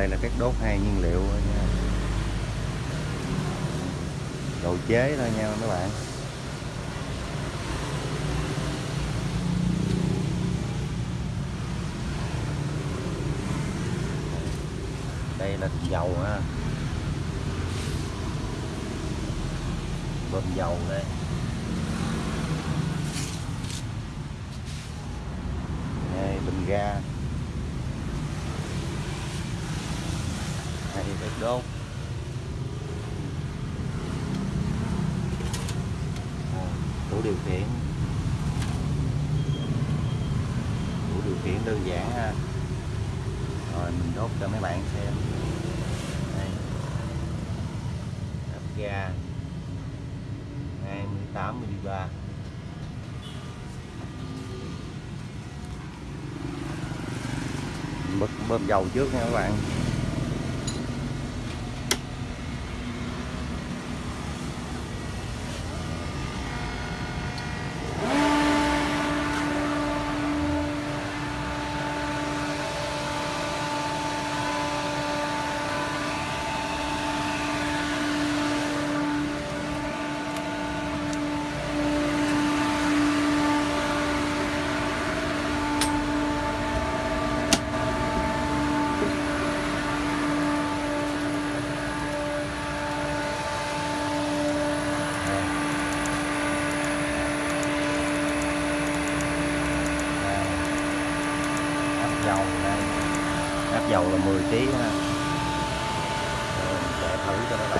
đây là các đốt hai nhiên liệu thôi nha. Đồ chế thôi nha các bạn. Đây là dầu ha. Bơm dầu đây. Đây, bình ga. Được không? À, tủ điều khiển. Tủ điều khiển đơn giản ha. Rồi mình đốt cho mấy bạn xem. Đây. Áp ga. 28 mg bơm, bơm dầu trước nha các bạn áp dầu đây áp dầu là 10 kg ha. Để thử cho các bạn